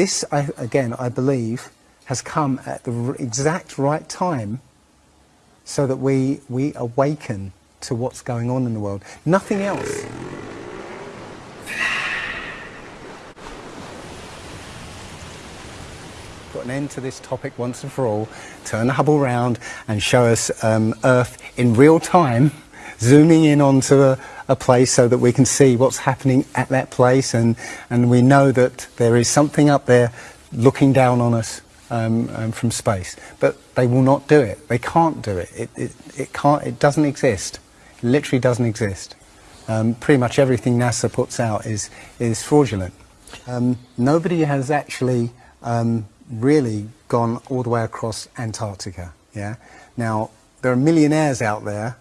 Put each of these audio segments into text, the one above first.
this, I, again, I believe, has come at the exact right time so that we, we awaken to what's going on in the world. Nothing else. Got an end to this topic once and for all. Turn the Hubble round and show us um, Earth in real time, zooming in onto a, a place so that we can see what's happening at that place, and, and we know that there is something up there looking down on us um, um, from space. But they will not do it. They can't do it. It, it, it can't. It doesn't exist. It literally doesn't exist. Um, pretty much everything NASA puts out is is fraudulent. Um, nobody has actually um, really gone all the way across Antarctica. Yeah. Now there are millionaires out there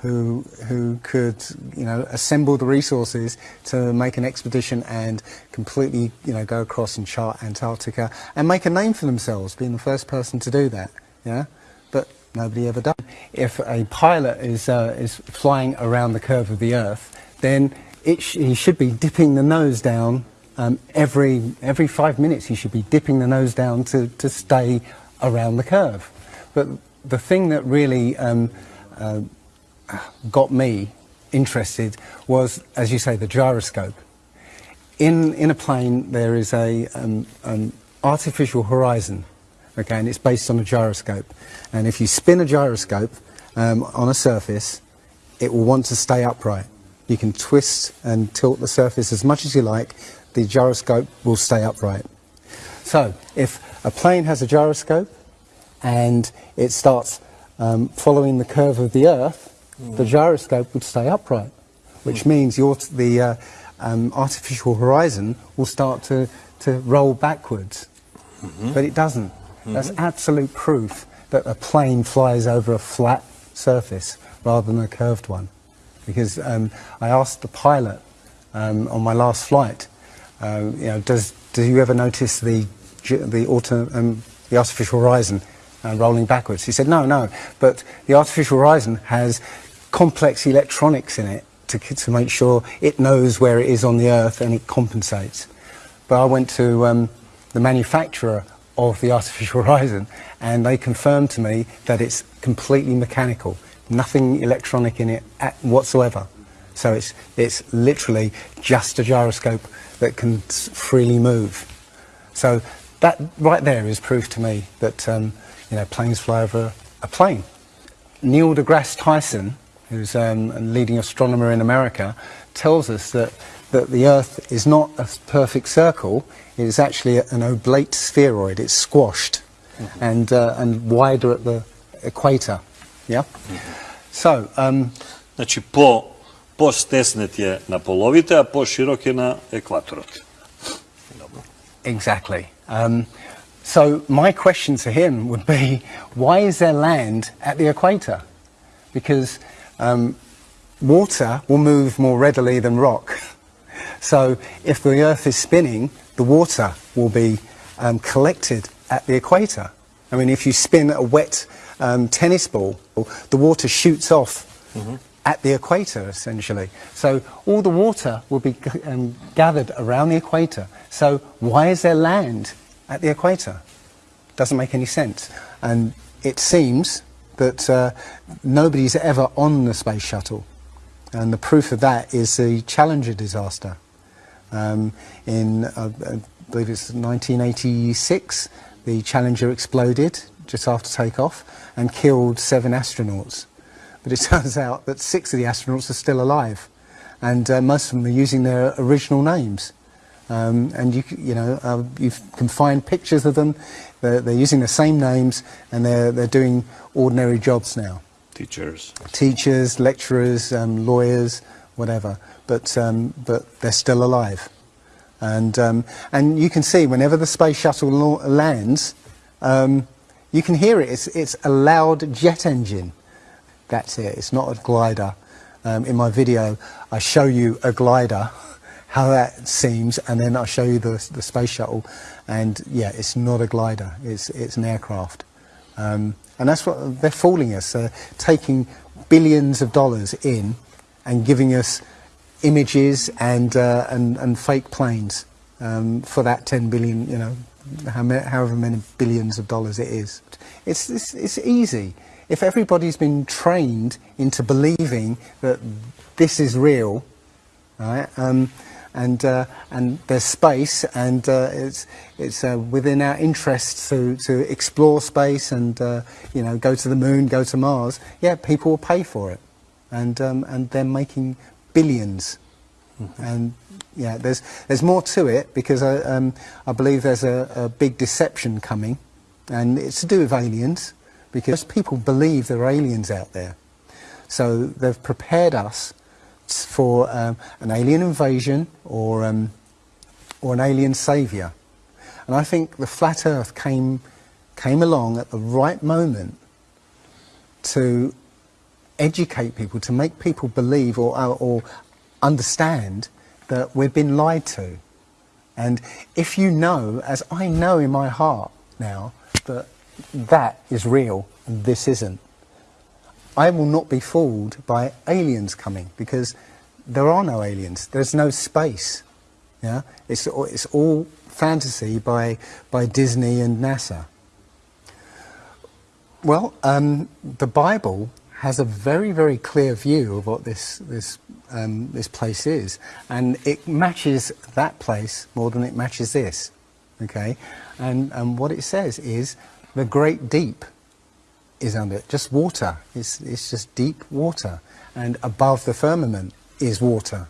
who who could you know assemble the resources to make an expedition and completely you know go across and chart Antarctica and make a name for themselves, being the first person to do that. Yeah. But nobody ever does. If a pilot is uh, is flying around the curve of the Earth, then sh- he should be dipping the nose down um, every every five minutes. He should be dipping the nose down to, to stay around the curve. But the thing that really um, uh, got me interested was, as you say, the gyroscope. In in a plane, there is a um, an artificial horizon, okay, and it's based on a gyroscope. And if you spin a gyroscope um, on a surface, it will want to stay upright. You can twist and tilt the surface as much as you like. The gyroscope will stay upright. So, if a plane has a gyroscope and it starts um, following the curve of the Earth, the gyroscope would stay upright, which means your, the uh, um, artificial horizon will start to, to roll backwards. But it doesn't. That's absolute proof that a plane flies over a flat surface rather than a curved one. Because um, I asked the pilot um, on my last flight, uh, you know, does do you ever notice the the, auto, um, the artificial horizon uh, rolling backwards? He said, no, no, but the artificial horizon has complex electronics in it to, to make sure it knows where it is on the Earth and it compensates. But I went to um, the manufacturer of the artificial horizon and they confirmed to me that it's completely mechanical, nothing electronic in it at whatsoever. So it's, it's literally just a gyroscope that can freely move. So that right there is proof to me that um, you know planes fly over a plane. Neil deGrasse Tyson, who's um, a leading astronomer in America, tells us that, that the Earth is not a perfect circle, it is actually an oblate spheroid, it's squashed and, uh, and wider at the equator. Yeah? So, um, Znači, po, po stesnet je na polovite, a po širok je na ekvatorot. Exactly. Um, so my question to him would be, why is there land at the equator? Because um, water will move more readily than rock. So if the Earth is spinning, the water will be um, collected at the equator. I mean, if you spin a wet um, tennis ball, the water shoots off at the equator, essentially. So all the water will be um, gathered around the equator. So why is there land at the equator? Doesn't make any sense. And it seems that uh, nobody's ever on the space shuttle. And the proof of that is the Challenger disaster. Um, in, uh, I believe it's 1986, the Challenger exploded just after takeoff and killed seven astronauts. But it turns out that six of the astronauts are still alive, and uh, most of them are using their original names. Um, and you, you know, uh, you can find pictures of them. They're, they're using the same names, and they're, they're doing ordinary jobs now Teachers. teachers, lecturers, um, lawyers, whatever. But um, but they're still alive, and um, and you can see whenever the space shuttle la- lands, um, you can hear it. It's it's a loud jet engine. That's it. It's not a glider. Um, in my video, I show you a glider, how that seems, and then I'll show you the the space shuttle, and yeah, it's not a glider. It's it's an aircraft. Um, and that's what they're fooling us, uh, taking billions of dollars in and giving us images and, uh, and, and fake planes. um, for that 10 billion, you know, however many billions of dollars it is. It's, it's, it's easy. If everybody's been trained into believing that this is real, right, um, and, uh, and there's space and uh, it's, it's uh, within our interests to, to explore space and, uh, you know, go to the moon, go to Mars, yeah, people will pay for it. And, um, and they're making billions. And yeah, there's, there's more to it because I, um, I believe there's a, a big deception coming and it's to do with aliens because people believe there are aliens out there. So they've prepared us for um, an alien invasion or, um, or an alien saviour. And I think the flat earth came, came along at the right moment to educate people, to make people believe or, or understand that we've been lied to. And if you know, as I know in my heart now, that that is real and this isn't, I will not be fooled by aliens coming because there are no aliens. There's no space. Yeah, it's it's all fantasy by by Disney and NASA. Well, um, the Bible has a very very clear view of what this this um, this place is, and it matches that place more than it matches this. Okay, and and what it says is the great deep is under just water. It's it's just deep water, and above the firmament is water.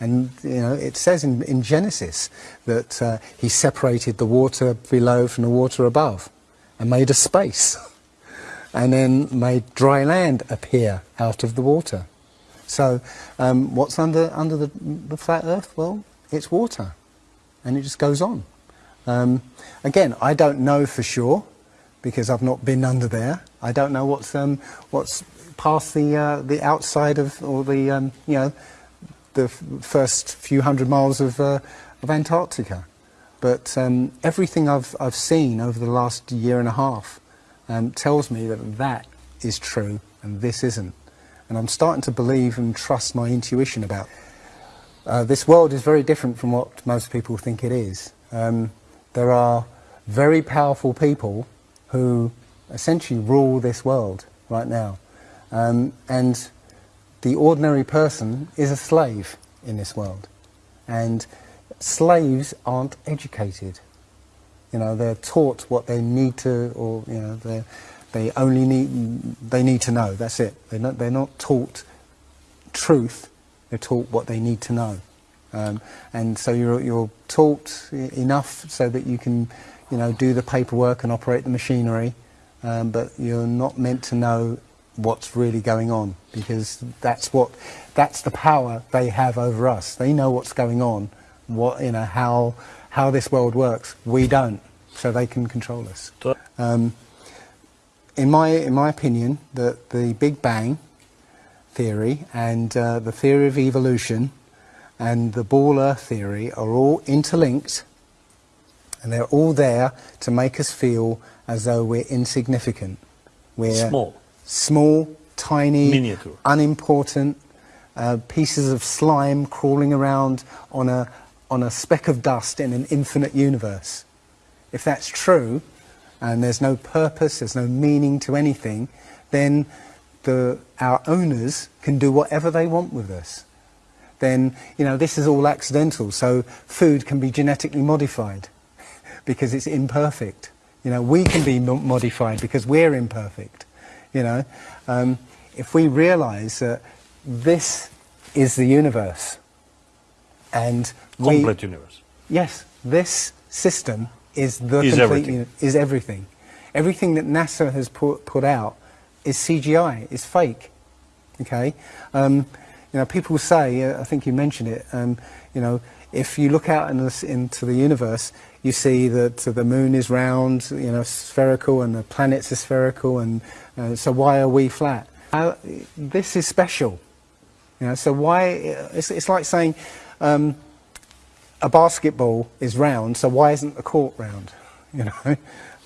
And you know, it says in, in Genesis that uh, he separated the water below from the water above and made a space and then made dry land appear out of the water. So um, what's under, under the, the flat earth? Well, it's water and it just goes on. Um, again, I don't know for sure because I've not been under there. I don't know what's, um, what's past the, uh, the outside of, or the, um, you know, the first few hundred miles of, uh, of Antarctica. But um, everything I've, I've seen over the last year and a half um, tells me that that is true and this isn't. And I'm starting to believe and trust my intuition about uh, this world is very different from what most people think it is. Um, there are very powerful people who essentially rule this world right now. Um, and the ordinary person is a slave in this world. And slaves aren't educated. You know, they're taught what they need to, or, you know, they they only need, they need to know, that's it. They're not, they're not taught truth, they're taught what they need to know. Um, and so you're, you're taught enough so that you can, you know, do the paperwork and operate the machinery, um, but you're not meant to know what's really going on because that's what that's the power they have over us. They know what's going on, what you know how how this world works. We don't, so they can control us. Um, in my in my opinion, that the Big Bang theory and uh, the theory of evolution and the ball Earth theory are all interlinked, and they're all there to make us feel as though we're insignificant. We're Small small, tiny, Miniature. unimportant uh, pieces of slime crawling around on a, on a speck of dust in an infinite universe. If that's true, and there's no purpose, there's no meaning to anything, then the, our owners can do whatever they want with us. Then, you know, this is all accidental, so food can be genetically modified because it's imperfect. You know, we can be mo- modified because we're imperfect. You know, um, if we realise that this is the universe, and we, Complete universe. yes, this system is the Is complete everything. uni- is everything. Everything that NASA has put put out is CGI, is fake. Okay, um, you know, people say, I think you mentioned it. Um, you know, if you look out in into the universe, you see that the moon is round, you know, spherical, and the planets are spherical, and uh, so why are we flat? Uh, this is special. You know, so why? It's, it's like saying um, a basketball is round, so why isn't the court round? You know,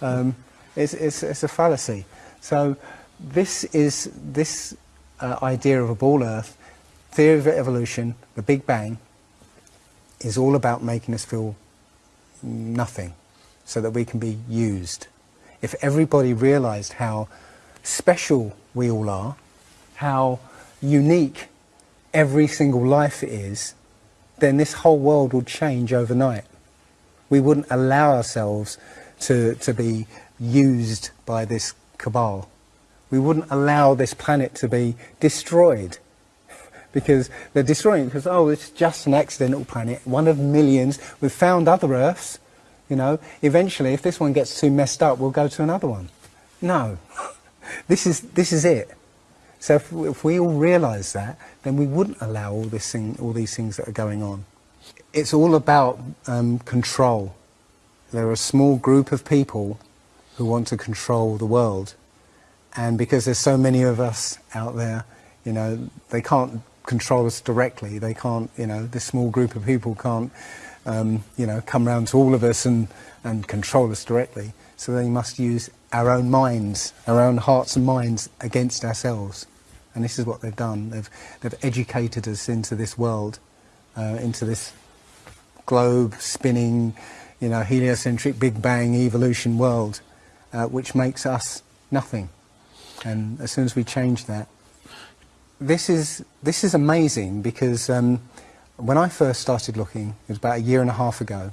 um, it's, it's, it's a fallacy. So this is this uh, idea of a ball Earth, theory of evolution, the Big Bang, is all about making us feel nothing so that we can be used. If everybody realized how special we all are, how unique every single life is, then this whole world would change overnight. We wouldn't allow ourselves to, to be used by this cabal. We wouldn't allow this planet to be destroyed because they're destroying it because, oh, it's just an accidental planet, one of millions. We've found other Earths, you know. Eventually, if this one gets too messed up, we'll go to another one. No, this is, this is it. So if, if we all realise that, then we wouldn't allow all, this thing, all these things that are going on. It's all about um, control. There are a small group of people who want to control the world. And because there's so many of us out there, you know, they can't control us directly. They can't, you know, this small group of people can't, um, you know, come round to all of us and, and control us directly. So they must use our own minds, our own hearts and minds against ourselves. And this is what they've done. They've, they've educated us into this world, uh, into this globe spinning, you know, heliocentric Big Bang evolution world, uh, which makes us nothing. And as soon as we change that, this is this is amazing because um, when I first started looking, it was about a year and a half ago.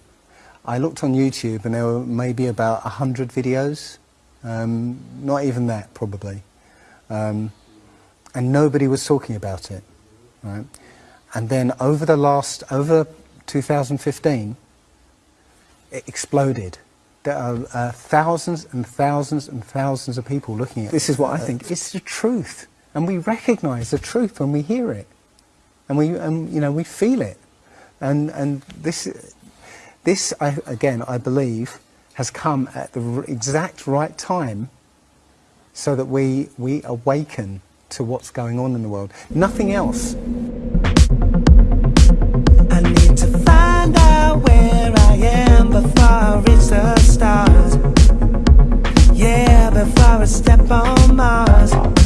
I looked on YouTube and there were maybe about a hundred videos, um, not even that probably, um, and nobody was talking about it. Right? And then over the last over 2015, it exploded. There are uh, thousands and thousands and thousands of people looking at it. This is what I think. It's the truth and we recognize the truth when we hear it. And we and you know we feel it. And and this this I, again I believe has come at the exact right time so that we we awaken to what's going on in the world. Nothing else. Yeah, before I step on Mars.